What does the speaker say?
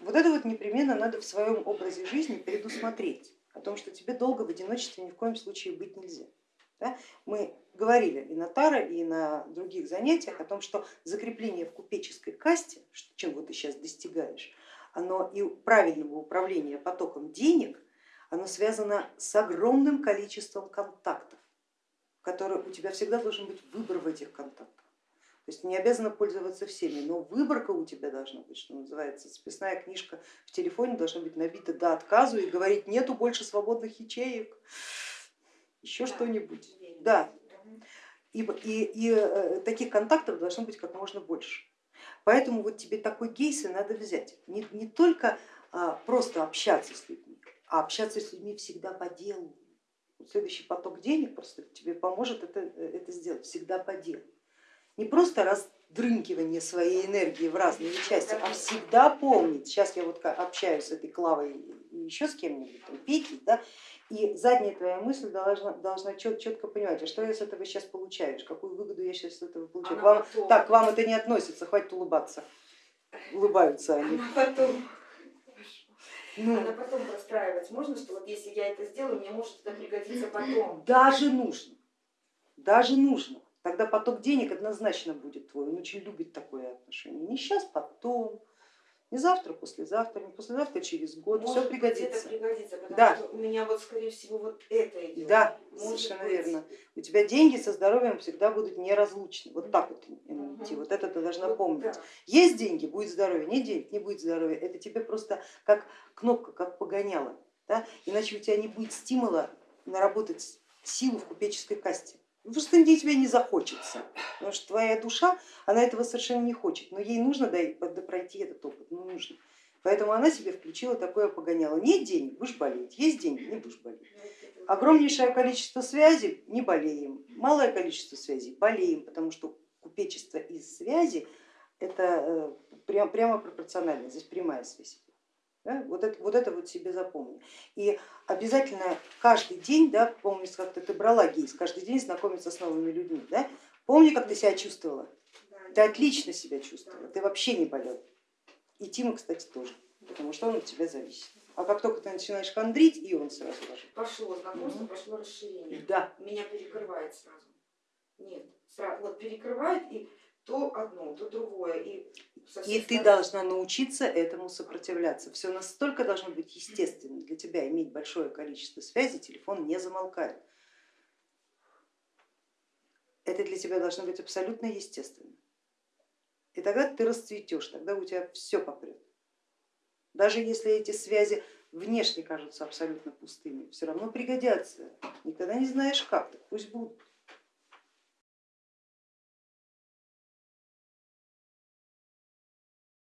вот это вот непременно надо в своем образе жизни предусмотреть, о том, что тебе долго в одиночестве ни в коем случае быть нельзя. Да? Мы говорили и на Таро, и на других занятиях о том, что закрепление в купеческой касте, чем вот ты сейчас достигаешь, оно и правильного управления потоком денег, оно связано с огромным количеством контактов, которые у тебя всегда должен быть выбор в этих контактах. То есть не обязана пользоваться всеми, но выборка у тебя должна быть, что называется, списная книжка в телефоне должна быть набита до отказу и говорить нету больше свободных ячеек, еще да, что-нибудь. Да. И, и, и э, таких контактов должно быть как можно больше. Поэтому вот тебе такой кейс и надо взять. Не, не только а, просто общаться с людьми, а общаться с людьми всегда по делу. Следующий поток денег просто тебе поможет это, э, это сделать, всегда по делу не просто раздрынкивание своей энергии в разные части, а всегда помнить, сейчас я вот общаюсь с этой Клавой и еще с кем-нибудь, Петей, да, и задняя твоя мысль должна, должна чет, четко понимать, а что я с этого сейчас получаю, какую выгоду я сейчас с этого получаю. Вам, так, к вам это не относится, хватит улыбаться. Улыбаются они. Она потом, ну, Она потом простраивать можно, что вот если я это сделаю, мне может это пригодиться потом. Даже нужно, даже нужно тогда поток денег однозначно будет твой. Он очень любит такое отношение. Не сейчас, потом, не завтра, послезавтра, не послезавтра, через год, Может все пригодится. Пригодится, потому да. что у меня вот скорее всего вот это идет. Да, Может совершенно быть. верно. У тебя деньги со здоровьем всегда будут неразлучны. Вот так вот идти, вот это ты должна вот, помнить. Да. Есть деньги, будет здоровье, нет денег, не будет здоровья. Это тебе просто как кнопка, как погоняло. Да? Иначе у тебя не будет стимула наработать силу в купеческой касте. Просто где тебе не захочется, потому что твоя душа, она этого совершенно не хочет, но ей нужно пройти этот опыт, ну нужно. Поэтому она себе включила такое погоняло. Нет денег, будешь болеть, есть деньги, не будешь болеть. Огромнейшее количество связей, не болеем, малое количество связей, болеем, потому что купечество из связи это э, прямо пропорционально, здесь прямая связь. Да? Вот, это, вот это вот себе запомни. И обязательно каждый день, да, помни, как ты брала гейс, каждый день знакомиться с новыми людьми. Да? Помни, как ты себя чувствовала. Ты отлично себя чувствовала, ты вообще не болел. И Тима, кстати, тоже, потому что он от тебя зависит. А как только ты начинаешь хандрить, и он сразу ложит. Пошло знакомство, угу. пошло расширение. Да. Меня перекрывает сразу. Нет, сразу, вот перекрывает и то одно, то другое. И, и ты должна научиться этому сопротивляться. Все настолько должно быть естественно для тебя иметь большое количество связей, телефон не замолкает. Это для тебя должно быть абсолютно естественно. И тогда ты расцветешь, тогда у тебя все попрет. Даже если эти связи внешне кажутся абсолютно пустыми, все равно пригодятся. Никогда не знаешь как, так пусть будут.